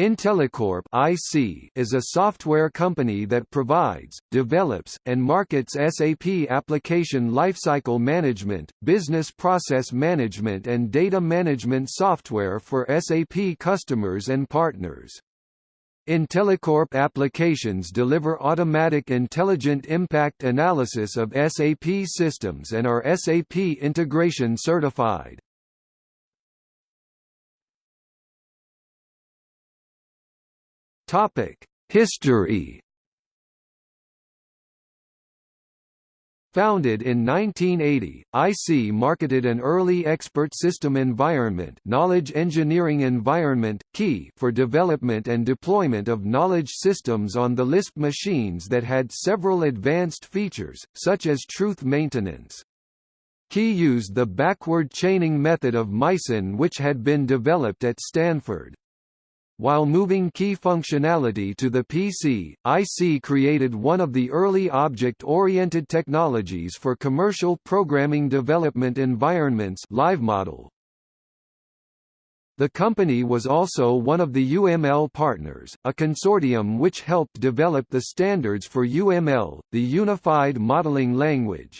IntelliCorp (IC) is a software company that provides, develops, and markets SAP application lifecycle management, business process management and data management software for SAP customers and partners. IntelliCorp applications deliver automatic intelligent impact analysis of SAP systems and are SAP integration certified. Topic: History. Founded in 1980, IC marketed an early expert system environment, knowledge engineering environment KEE for development and deployment of knowledge systems on the Lisp machines that had several advanced features, such as truth maintenance. KEE used the backward chaining method of MYCIN which had been developed at Stanford. While moving KEE functionality to the PC, IC created one of the early object-oriented technologies for commercial programming development environments LiveModel. The company was also one of the UML Partners, a consortium which helped develop the standards for UML, the Unified Modeling Language.